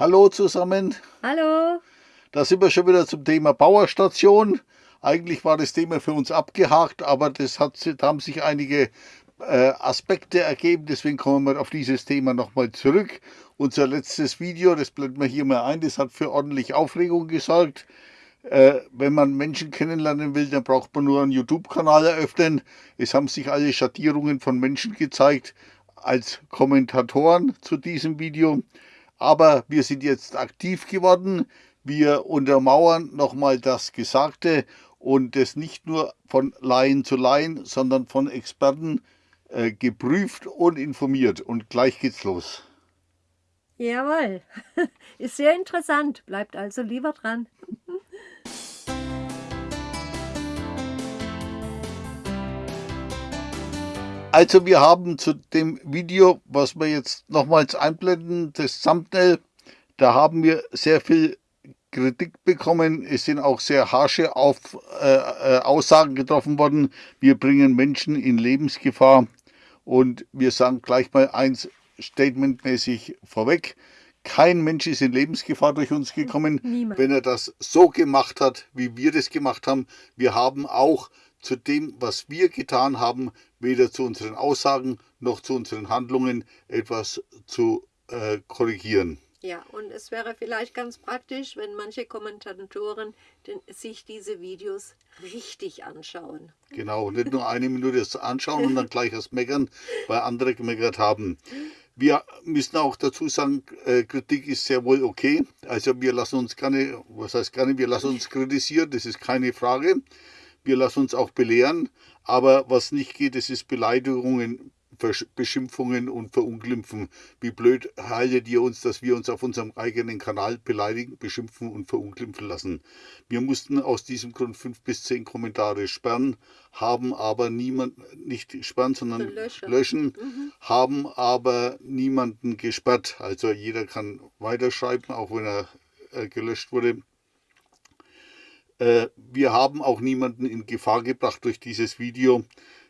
Hallo zusammen. Hallo. Da sind wir schon wieder zum Thema Powerstation. Eigentlich war das Thema für uns abgehakt, aber das hat, da haben sich einige äh, Aspekte ergeben. Deswegen kommen wir auf dieses Thema nochmal zurück. Unser letztes Video, das blenden wir hier mal ein, das hat für ordentlich Aufregung gesorgt. Äh, wenn man Menschen kennenlernen will, dann braucht man nur einen YouTube-Kanal eröffnen. Es haben sich alle Schattierungen von Menschen gezeigt als Kommentatoren zu diesem Video. Aber wir sind jetzt aktiv geworden. Wir untermauern nochmal das Gesagte und das nicht nur von Laien zu Laien, sondern von Experten äh, geprüft und informiert. Und gleich geht's los. Jawohl, ist sehr interessant. Bleibt also lieber dran. Also wir haben zu dem Video, was wir jetzt nochmals einblenden, das Thumbnail, da haben wir sehr viel Kritik bekommen. Es sind auch sehr harsche Auf, äh, äh, Aussagen getroffen worden. Wir bringen Menschen in Lebensgefahr. Und wir sagen gleich mal eins statementmäßig vorweg. Kein Mensch ist in Lebensgefahr durch uns gekommen, Niemand. wenn er das so gemacht hat, wie wir das gemacht haben. Wir haben auch zu dem, was wir getan haben, weder zu unseren Aussagen noch zu unseren Handlungen etwas zu äh, korrigieren. Ja, und es wäre vielleicht ganz praktisch, wenn manche Kommentatoren den, sich diese Videos richtig anschauen. Genau, nicht nur eine Minute anschauen und dann gleich das Meckern, weil andere gemeckert haben. Wir müssen auch dazu sagen, äh, Kritik ist sehr wohl okay. Also wir lassen uns gerne, was heißt gerne, wir lassen uns kritisieren, das ist keine Frage wir lassen uns auch belehren, aber was nicht geht, das ist Beleidigungen, Beschimpfungen und Verunglimpfen. Wie blöd haltet ihr uns, dass wir uns auf unserem eigenen Kanal beleidigen, beschimpfen und verunglimpfen lassen. Wir mussten aus diesem Grund fünf bis zehn Kommentare sperren, haben aber niemand, nicht sperren, sondern löschen, löschen mhm. haben aber niemanden gesperrt. Also jeder kann weiterschreiben, auch wenn er äh, gelöscht wurde. Äh, wir haben auch niemanden in Gefahr gebracht durch dieses Video.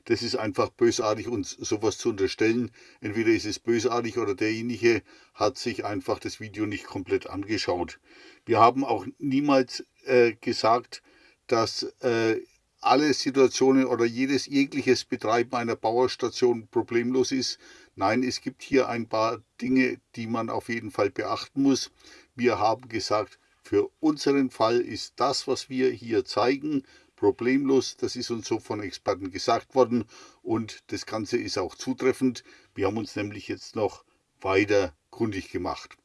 Das ist einfach bösartig, uns sowas zu unterstellen. Entweder ist es bösartig oder derjenige hat sich einfach das Video nicht komplett angeschaut. Wir haben auch niemals äh, gesagt, dass äh, alle Situationen oder jedes jegliches Betreiben einer Bauerstation problemlos ist. Nein, es gibt hier ein paar Dinge, die man auf jeden Fall beachten muss. Wir haben gesagt, für unseren Fall ist das, was wir hier zeigen, problemlos. Das ist uns so von Experten gesagt worden und das Ganze ist auch zutreffend. Wir haben uns nämlich jetzt noch weiter kundig gemacht.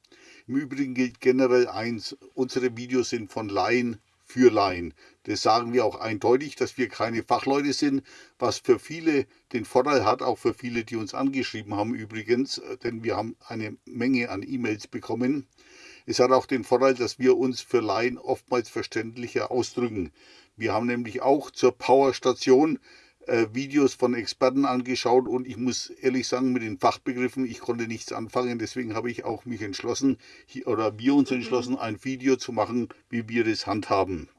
Im Übrigen gilt generell eins, unsere Videos sind von Laien für Laien. Das sagen wir auch eindeutig, dass wir keine Fachleute sind, was für viele den Vorteil hat, auch für viele, die uns angeschrieben haben übrigens, denn wir haben eine Menge an E-Mails bekommen, es hat auch den Vorteil, dass wir uns für Laien oftmals verständlicher ausdrücken. Wir haben nämlich auch zur Powerstation äh, Videos von Experten angeschaut und ich muss ehrlich sagen, mit den Fachbegriffen, ich konnte nichts anfangen, deswegen habe ich auch mich entschlossen, oder wir uns entschlossen, ein Video zu machen, wie wir das handhaben.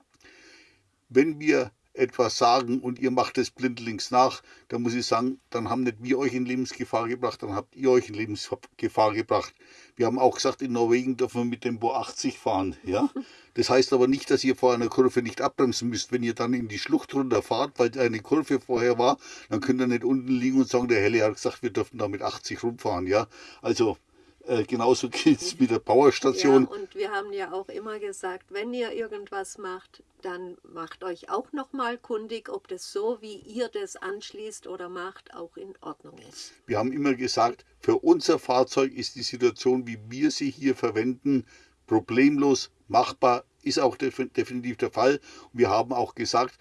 Wenn wir etwas sagen und ihr macht es blindlings nach, dann muss ich sagen, dann haben nicht wir euch in Lebensgefahr gebracht, dann habt ihr euch in Lebensgefahr gebracht. Wir haben auch gesagt, in Norwegen dürfen wir mit Tempo 80 fahren. Ja? Das heißt aber nicht, dass ihr vor einer Kurve nicht abbremsen müsst. Wenn ihr dann in die Schlucht runterfahrt, weil eine Kurve vorher war, dann könnt ihr nicht unten liegen und sagen, der Helle hat gesagt, wir dürfen da mit 80 rumfahren. Ja? Also äh, genauso geht es mit der Powerstation. Ja, und wir haben ja auch immer gesagt, wenn ihr irgendwas macht, dann macht euch auch nochmal kundig, ob das so, wie ihr das anschließt oder macht, auch in Ordnung ist. Wir haben immer gesagt, für unser Fahrzeug ist die Situation, wie wir sie hier verwenden, problemlos machbar, ist auch definitiv der Fall. Wir haben auch gesagt,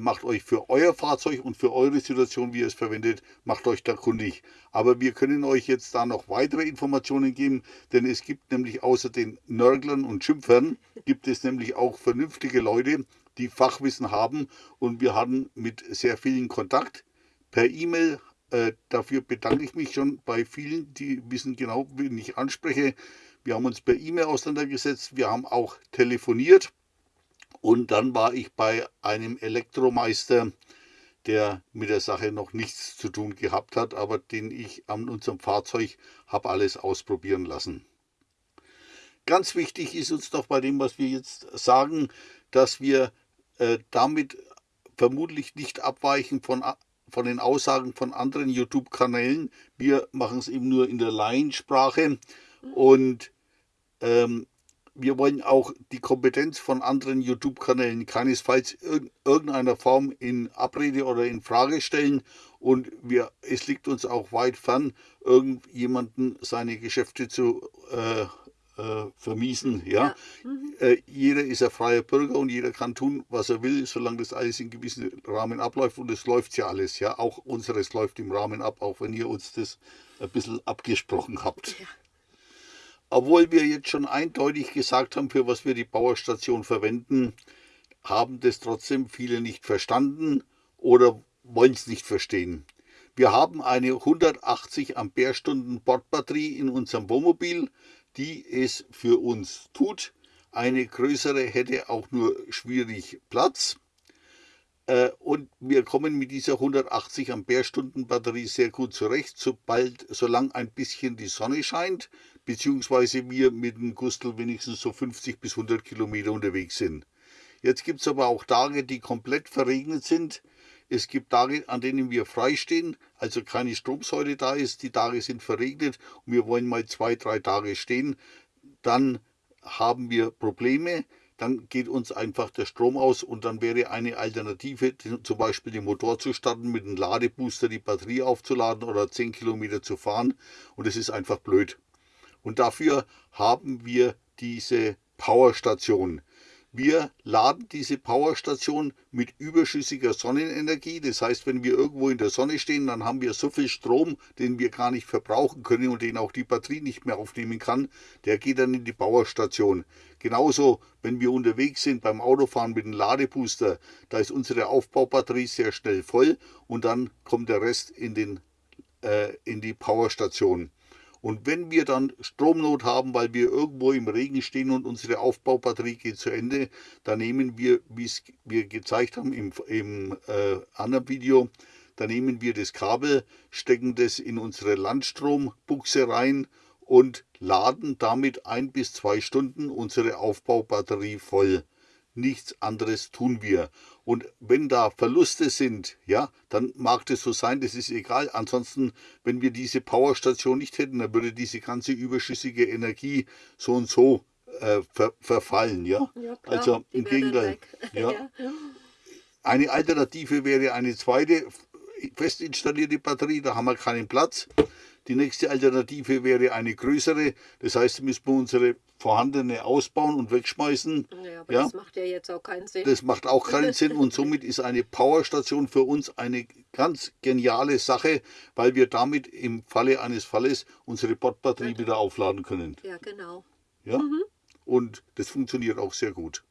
macht euch für euer Fahrzeug und für eure Situation, wie ihr es verwendet, macht euch da kundig. Aber wir können euch jetzt da noch weitere Informationen geben, denn es gibt nämlich außer den Nörglern und Schimpfern, gibt es nämlich auch vernünftige Leute, die Fachwissen haben und wir hatten mit sehr vielen Kontakt per E-Mail. Äh, dafür bedanke ich mich schon bei vielen, die wissen genau, wen ich anspreche. Wir haben uns per E-Mail auseinandergesetzt, wir haben auch telefoniert und dann war ich bei einem Elektromeister, der mit der Sache noch nichts zu tun gehabt hat, aber den ich an unserem Fahrzeug habe alles ausprobieren lassen. Ganz wichtig ist uns doch bei dem, was wir jetzt sagen, dass wir äh, damit vermutlich nicht abweichen von, von den Aussagen von anderen YouTube-Kanälen. Wir machen es eben nur in der Laiensprache und ähm, wir wollen auch die Kompetenz von anderen YouTube-Kanälen keinesfalls in irgendeiner Form in Abrede oder in Frage stellen. Und wir, es liegt uns auch weit fern, irgendjemanden seine Geschäfte zu äh, äh, vermiesen. Ja? ja. Mhm. Äh, jeder ist ein freier Bürger und jeder kann tun, was er will, solange das alles in gewissen Rahmen abläuft. Und es läuft ja alles. Ja? Auch unseres läuft im Rahmen ab, auch wenn ihr uns das ein bisschen abgesprochen habt. Ja. Obwohl wir jetzt schon eindeutig gesagt haben, für was wir die Powerstation verwenden, haben das trotzdem viele nicht verstanden oder wollen es nicht verstehen. Wir haben eine 180 Ampere-Stunden Bordbatterie in unserem Wohnmobil, die es für uns tut. Eine größere hätte auch nur schwierig Platz. Äh, und wir kommen mit dieser 180 Ampere-Stunden Batterie sehr gut zurecht, sobald, solange ein bisschen die Sonne scheint, beziehungsweise wir mit dem Gustl wenigstens so 50 bis 100 Kilometer unterwegs sind. Jetzt gibt es aber auch Tage, die komplett verregnet sind. Es gibt Tage, an denen wir freistehen, also keine Stromsäule da ist. Die Tage sind verregnet und wir wollen mal zwei, drei Tage stehen. Dann haben wir Probleme. Dann geht uns einfach der Strom aus und dann wäre eine Alternative, zum Beispiel den Motor zu starten, mit einem Ladebooster die Batterie aufzuladen oder 10 Kilometer zu fahren. Und es ist einfach blöd. Und dafür haben wir diese Powerstation. Wir laden diese Powerstation mit überschüssiger Sonnenenergie. Das heißt, wenn wir irgendwo in der Sonne stehen, dann haben wir so viel Strom, den wir gar nicht verbrauchen können und den auch die Batterie nicht mehr aufnehmen kann. Der geht dann in die Powerstation. Genauso, wenn wir unterwegs sind beim Autofahren mit dem Ladebooster, da ist unsere Aufbaubatterie sehr schnell voll und dann kommt der Rest in, den, äh, in die Powerstation. Und wenn wir dann Stromnot haben, weil wir irgendwo im Regen stehen und unsere Aufbaubatterie geht zu Ende, dann nehmen wir, wie es wir gezeigt haben im, im äh, anderen Video, dann nehmen wir das Kabel, stecken das in unsere Landstrombuchse rein und laden damit ein bis zwei Stunden unsere Aufbaubatterie voll nichts anderes tun wir. Und wenn da Verluste sind, ja, dann mag das so sein, das ist egal. Ansonsten, wenn wir diese Powerstation nicht hätten, dann würde diese ganze überschüssige Energie so und so äh, ver verfallen, ja. ja klar, also im Gegenteil. Ja. ja. Eine Alternative wäre eine zweite fest installierte Batterie, da haben wir keinen Platz. Die nächste Alternative wäre eine größere. Das heißt, müssen wir unsere vorhandene ausbauen und wegschmeißen. Ja, aber ja? das macht ja jetzt auch keinen Sinn. Das macht auch keinen Sinn und somit ist eine Powerstation für uns eine ganz geniale Sache, weil wir damit im Falle eines Falles unsere Bordbatterie ja. wieder aufladen können. Ja, genau. Ja? Mhm. Und das funktioniert auch sehr gut.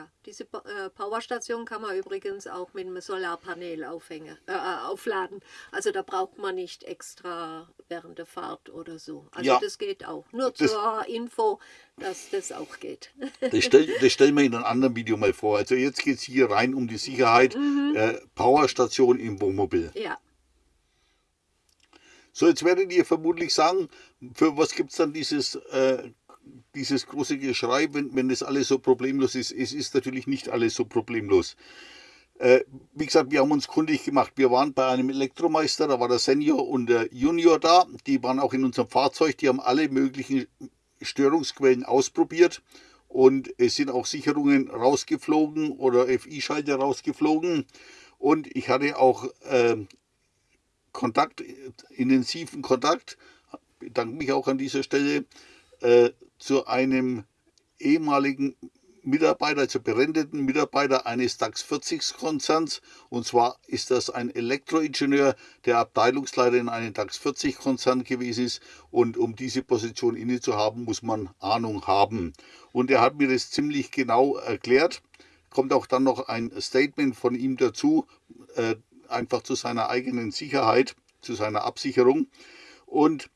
Ja, diese äh, Powerstation kann man übrigens auch mit einem Solarpanel aufhängen, äh, äh, aufladen. Also da braucht man nicht extra während der Fahrt oder so. Also ja, das geht auch. Nur zur Info, dass das auch geht. Das, stell, das stellen wir in einem anderen Video mal vor. Also jetzt geht es hier rein um die Sicherheit. Mhm. Äh, Powerstation im Wohnmobil. Ja. So, jetzt werdet ihr vermutlich sagen, für was gibt es dann dieses äh, dieses große Geschrei, wenn, wenn das alles so problemlos ist. Es ist natürlich nicht alles so problemlos. Äh, wie gesagt, wir haben uns kundig gemacht. Wir waren bei einem Elektromeister, da war der Senior und der Junior da. Die waren auch in unserem Fahrzeug. Die haben alle möglichen Störungsquellen ausprobiert. Und es sind auch Sicherungen rausgeflogen oder FI-Schalter rausgeflogen. Und ich hatte auch äh, Kontakt, intensiven Kontakt, bedanke mich auch an dieser Stelle, äh, zu einem ehemaligen Mitarbeiter, also berendeten Mitarbeiter eines DAX 40 Konzerns. Und zwar ist das ein Elektroingenieur, der Abteilungsleiter in einem DAX 40 Konzern gewesen ist. Und um diese Position inne zu haben, muss man Ahnung haben. Und er hat mir das ziemlich genau erklärt. Kommt auch dann noch ein Statement von ihm dazu, äh, einfach zu seiner eigenen Sicherheit, zu seiner Absicherung. Und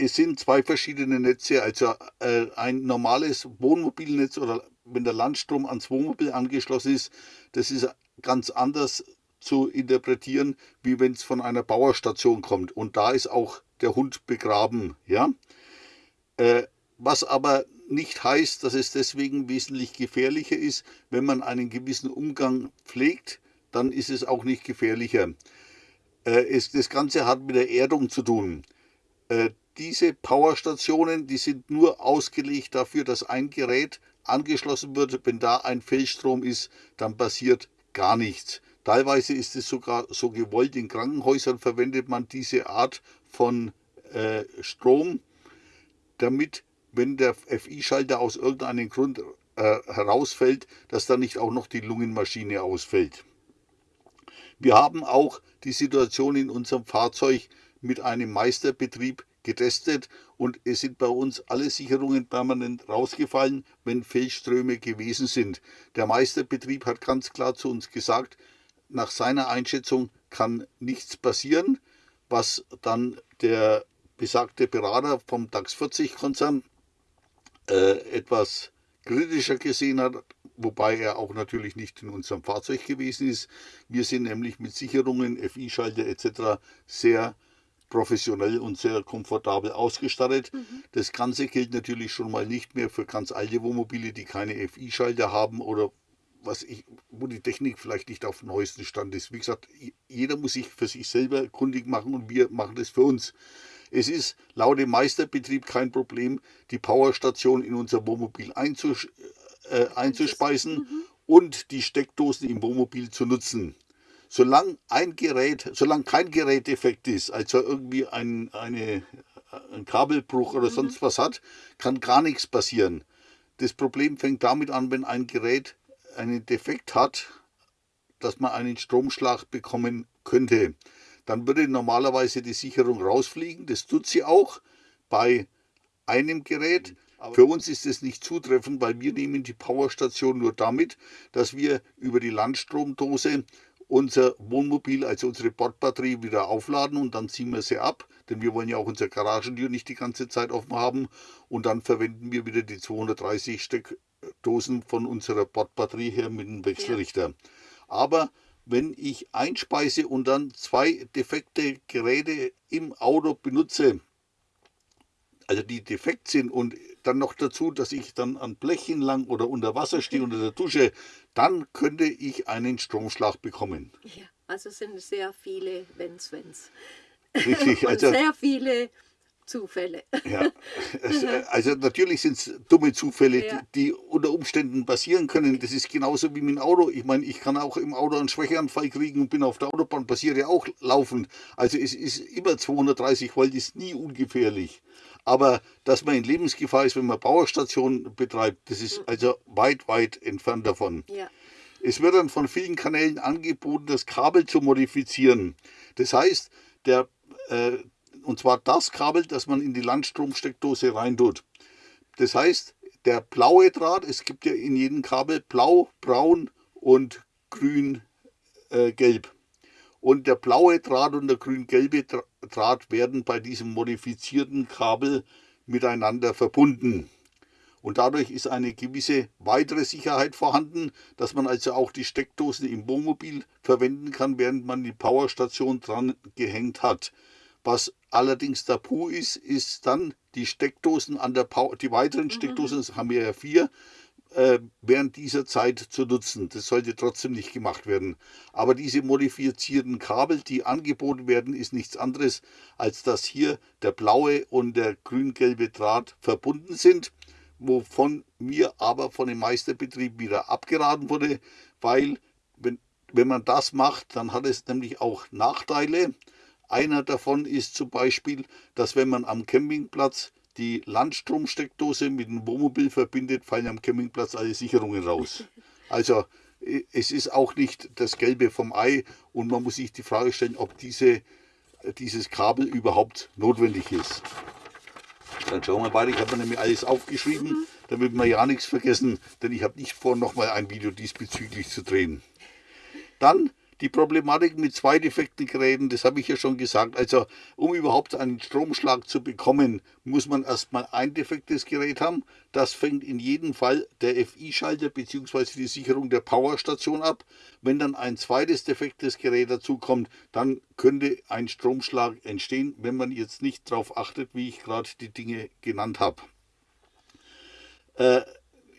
es sind zwei verschiedene Netze, also äh, ein normales Wohnmobilnetz oder wenn der Landstrom ans Wohnmobil angeschlossen ist, das ist ganz anders zu interpretieren, wie wenn es von einer Bauerstation kommt. Und da ist auch der Hund begraben. Ja? Äh, was aber nicht heißt, dass es deswegen wesentlich gefährlicher ist. Wenn man einen gewissen Umgang pflegt, dann ist es auch nicht gefährlicher. Äh, es, das Ganze hat mit der Erdung zu tun. Äh, diese Powerstationen, die sind nur ausgelegt dafür, dass ein Gerät angeschlossen wird. Wenn da ein Fehlstrom ist, dann passiert gar nichts. Teilweise ist es sogar so gewollt. In Krankenhäusern verwendet man diese Art von äh, Strom, damit, wenn der FI-Schalter aus irgendeinem Grund äh, herausfällt, dass dann nicht auch noch die Lungenmaschine ausfällt. Wir haben auch die Situation in unserem Fahrzeug mit einem Meisterbetrieb getestet und es sind bei uns alle Sicherungen permanent rausgefallen, wenn Fehlströme gewesen sind. Der Meisterbetrieb hat ganz klar zu uns gesagt, nach seiner Einschätzung kann nichts passieren, was dann der besagte Berater vom DAX 40 Konzern äh, etwas kritischer gesehen hat, wobei er auch natürlich nicht in unserem Fahrzeug gewesen ist. Wir sind nämlich mit Sicherungen, FI-Schalter etc. sehr professionell und sehr komfortabel ausgestattet. Mhm. Das Ganze gilt natürlich schon mal nicht mehr für ganz alte Wohnmobile, die keine FI-Schalter haben oder was ich, wo die Technik vielleicht nicht auf dem neuesten Stand ist. Wie gesagt, jeder muss sich für sich selber kundig machen und wir machen das für uns. Es ist laut dem Meisterbetrieb kein Problem, die Powerstation in unser Wohnmobil einzus äh, einzuspeisen mhm. und die Steckdosen im Wohnmobil zu nutzen solange ein Gerät, solange kein Gerät defekt ist, also irgendwie ein, eine, ein Kabelbruch oder mhm. sonst was hat, kann gar nichts passieren. Das Problem fängt damit an, wenn ein Gerät einen Defekt hat, dass man einen Stromschlag bekommen könnte. Dann würde normalerweise die Sicherung rausfliegen. Das tut sie auch bei einem Gerät. Für uns ist es nicht zutreffend, weil wir nehmen die Powerstation nur damit, dass wir über die Landstromdose unser Wohnmobil, also unsere Bordbatterie wieder aufladen und dann ziehen wir sie ab, denn wir wollen ja auch unsere Garagentür nicht die ganze Zeit offen haben und dann verwenden wir wieder die 230 Steckdosen von unserer Bordbatterie her mit dem Wechselrichter. Ja. Aber wenn ich einspeise und dann zwei defekte Geräte im Auto benutze, also die defekt sind und dann noch dazu, dass ich dann an Blechen lang oder unter Wasser stehe, unter der Dusche, dann könnte ich einen Stromschlag bekommen. Ja, also sind sehr viele Wenns, Wenns. Richtig, also sehr viele Zufälle. Ja, also natürlich sind es dumme Zufälle, ja. die, die, unter Umständen passieren können. Das ist genauso wie mit dem Auto. Ich meine, ich kann auch im Auto einen Schwächeanfall kriegen und bin auf der Autobahn, passiert ja auch laufend. Also es ist immer 230 Volt, ist nie ungefährlich. Aber dass man in Lebensgefahr ist, wenn man Bauerstationen betreibt, das ist mhm. also weit, weit entfernt davon. Ja. Es wird dann von vielen Kanälen angeboten, das Kabel zu modifizieren. Das heißt, der, äh, und zwar das Kabel, das man in die Landstromsteckdose reintut. Das heißt, der blaue Draht, es gibt ja in jedem Kabel blau, braun und grün, äh, gelb. Und der blaue Draht und der grün-gelbe Draht werden bei diesem modifizierten Kabel miteinander verbunden. Und dadurch ist eine gewisse weitere Sicherheit vorhanden, dass man also auch die Steckdosen im Wohnmobil verwenden kann, während man die Powerstation dran gehängt hat. Was allerdings tabu ist, ist dann die Steckdosen an der Power, die weiteren mhm. Steckdosen, das haben wir ja vier, während dieser Zeit zu nutzen. Das sollte trotzdem nicht gemacht werden. Aber diese modifizierten Kabel, die angeboten werden, ist nichts anderes, als dass hier der blaue und der grün-gelbe Draht verbunden sind, wovon mir aber von dem Meisterbetrieb wieder abgeraten wurde, weil wenn, wenn man das macht, dann hat es nämlich auch Nachteile. Einer davon ist zum Beispiel, dass wenn man am Campingplatz die Landstromsteckdose mit dem Wohnmobil verbindet, fallen am Campingplatz alle Sicherungen raus. Also es ist auch nicht das Gelbe vom Ei und man muss sich die Frage stellen, ob diese, dieses Kabel überhaupt notwendig ist. Dann schauen wir weiter. Ich habe mir nämlich alles aufgeschrieben, damit wir ja nichts vergessen, denn ich habe nicht vor, nochmal ein Video diesbezüglich zu drehen. Dann die Problematik mit zwei defekten Geräten, das habe ich ja schon gesagt. Also um überhaupt einen Stromschlag zu bekommen, muss man erstmal ein defektes Gerät haben. Das fängt in jedem Fall der FI-Schalter bzw. die Sicherung der Powerstation ab. Wenn dann ein zweites defektes Gerät dazu kommt, dann könnte ein Stromschlag entstehen, wenn man jetzt nicht darauf achtet, wie ich gerade die Dinge genannt habe. Äh,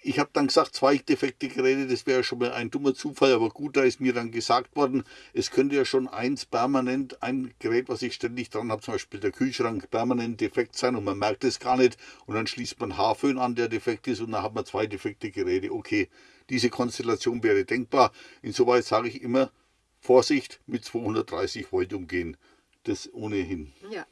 ich habe dann gesagt, zwei defekte Geräte, das wäre schon mal ein dummer Zufall, aber gut, da ist mir dann gesagt worden, es könnte ja schon eins permanent, ein Gerät, was ich ständig dran habe, zum Beispiel der Kühlschrank, permanent defekt sein und man merkt es gar nicht und dann schließt man Haarföhn an, der defekt ist und dann hat man zwei defekte Geräte. Okay, diese Konstellation wäre denkbar. Insoweit sage ich immer, Vorsicht mit 230 Volt umgehen. Das ohnehin. Ja.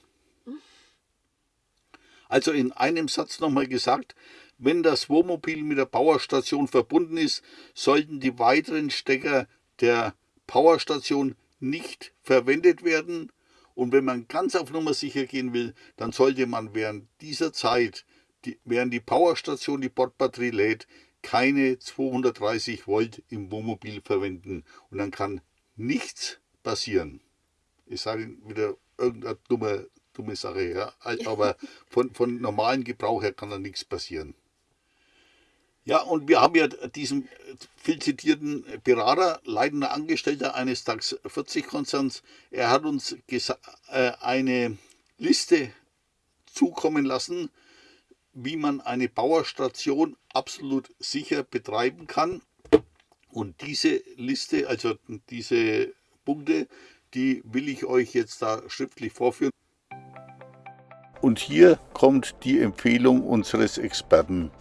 Also in einem Satz nochmal gesagt, wenn das Wohnmobil mit der Powerstation verbunden ist, sollten die weiteren Stecker der Powerstation nicht verwendet werden. Und wenn man ganz auf Nummer sicher gehen will, dann sollte man während dieser Zeit, die, während die Powerstation die Bordbatterie lädt, keine 230 Volt im Wohnmobil verwenden. Und dann kann nichts passieren. Ich sage wieder irgendeine dumme, dumme Sache, ja. aber von, von normalen Gebrauch her kann da nichts passieren. Ja, und wir haben ja diesen viel zitierten Berater, leitender Angestellter eines DAX 40 Konzerns. Er hat uns äh, eine Liste zukommen lassen, wie man eine Bauerstation absolut sicher betreiben kann. Und diese Liste, also diese Punkte, die will ich euch jetzt da schriftlich vorführen. Und hier kommt die Empfehlung unseres Experten.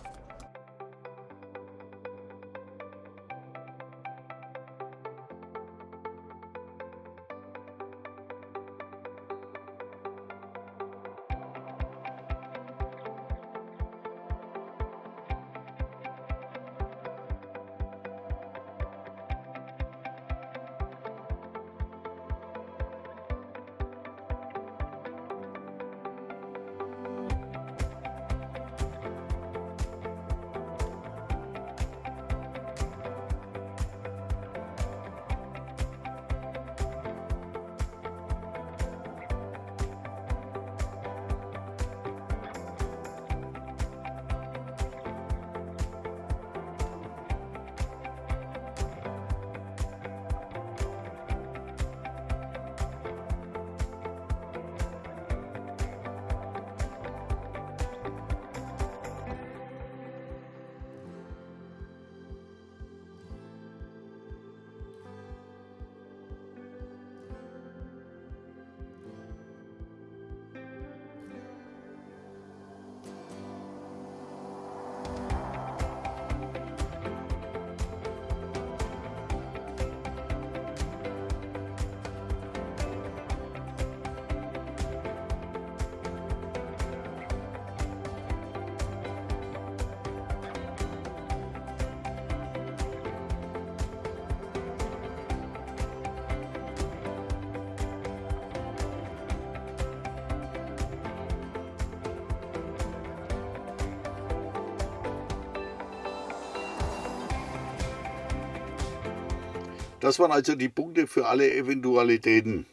Das waren also die Punkte für alle Eventualitäten.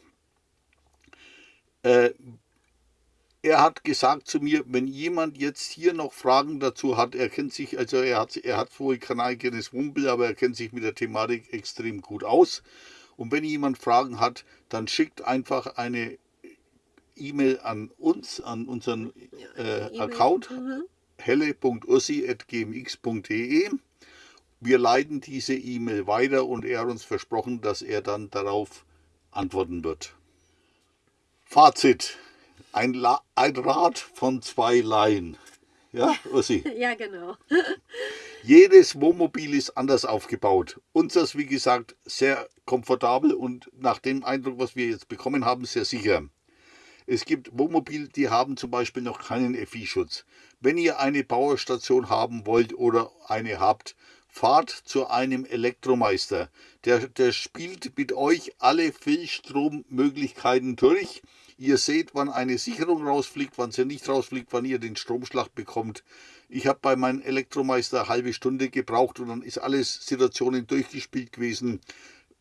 Äh, er hat gesagt zu mir, wenn jemand jetzt hier noch Fragen dazu hat, er kennt sich, also er hat, er hat wohl kein eigenes Wumpel, aber er kennt sich mit der Thematik extrem gut aus. Und wenn jemand Fragen hat, dann schickt einfach eine E-Mail an uns, an unseren äh, e Account mhm. helle.ursi.gmx.de wir leiten diese E-Mail weiter und er hat uns versprochen, dass er dann darauf antworten wird. Fazit. Ein, La ein Rad von zwei Laien. Ja, Ursi? ja, genau. Jedes Wohnmobil ist anders aufgebaut. Unseres, wie gesagt, sehr komfortabel und nach dem Eindruck, was wir jetzt bekommen haben, sehr sicher. Es gibt Wohnmobile, die haben zum Beispiel noch keinen FI-Schutz. Wenn ihr eine Bauerstation haben wollt oder eine habt, fahrt zu einem Elektromeister. Der, der spielt mit euch alle Fehlstrommöglichkeiten durch. Ihr seht, wann eine Sicherung rausfliegt, wann sie nicht rausfliegt, wann ihr den Stromschlag bekommt. Ich habe bei meinem Elektromeister eine halbe Stunde gebraucht und dann ist alles Situationen durchgespielt gewesen.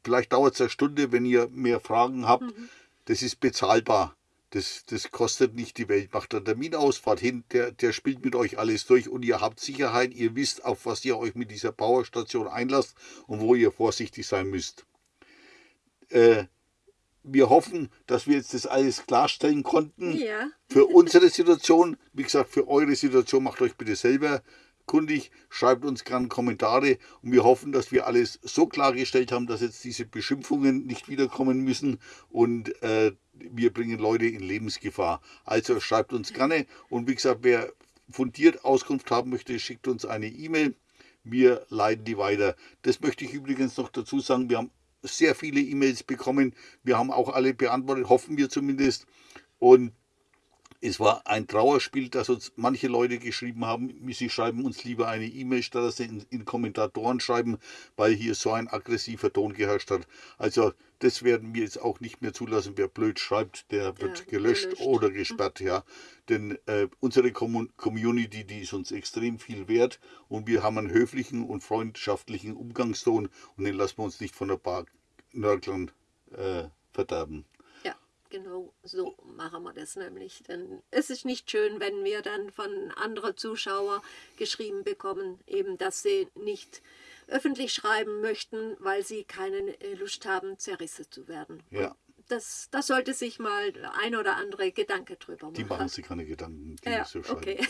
Vielleicht dauert es eine Stunde, wenn ihr mehr Fragen habt. Mhm. Das ist bezahlbar. Das, das kostet nicht die Welt. Macht einen Terminausfahrt hin, der, der spielt mit euch alles durch und ihr habt Sicherheit, ihr wisst, auf was ihr euch mit dieser Powerstation einlasst und wo ihr vorsichtig sein müsst. Äh, wir hoffen, dass wir jetzt das alles klarstellen konnten. Ja. Für unsere Situation, wie gesagt, für eure Situation macht euch bitte selber kundig, schreibt uns gerne Kommentare und wir hoffen, dass wir alles so klargestellt haben, dass jetzt diese Beschimpfungen nicht wiederkommen müssen und äh, wir bringen Leute in Lebensgefahr. Also schreibt uns gerne und wie gesagt, wer fundiert Auskunft haben möchte, schickt uns eine E-Mail. Wir leiten die weiter. Das möchte ich übrigens noch dazu sagen. Wir haben sehr viele E-Mails bekommen. Wir haben auch alle beantwortet, hoffen wir zumindest. Und es war ein Trauerspiel, dass uns manche Leute geschrieben haben, sie schreiben uns lieber eine E-Mail, statt dass sie in, in, Kommentatoren schreiben, weil hier so ein aggressiver Ton geherrscht hat. Also das werden wir jetzt auch nicht mehr zulassen. Wer blöd schreibt, der wird ja, gelöscht, gelöscht, oder gesperrt. Ja. Denn äh, unsere Community, die ist uns extrem viel wert und wir haben einen höflichen und freundschaftlichen Umgangston und den lassen wir uns nicht von der Bar Nörglern äh, verderben. Genau so machen wir das nämlich. Denn es ist nicht schön, wenn wir dann von anderen Zuschauern geschrieben bekommen, eben, dass sie nicht öffentlich schreiben möchten, weil sie keine Lust haben, zerrissen zu werden. Ja. Das, das sollte sich mal ein oder andere Gedanke drüber machen. Die machen sich keine Gedanken, die ja, so schreiben. Okay.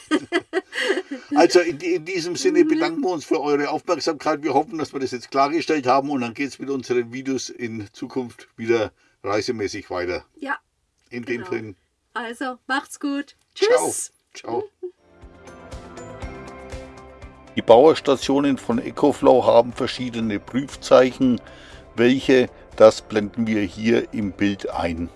also in, in, diesem Sinne mhm. bedanken wir uns für eure Aufmerksamkeit. Wir hoffen, dass wir das jetzt klargestellt haben und dann geht es mit unseren Videos in Zukunft wieder reisemäßig weiter. Ja. In genau. dem Sinn. Also, macht's gut. Tschüss. Ciao. Ciao. Die Bauerstationen von EcoFlow haben verschiedene Prüfzeichen. Welche, das blenden wir hier im Bild ein.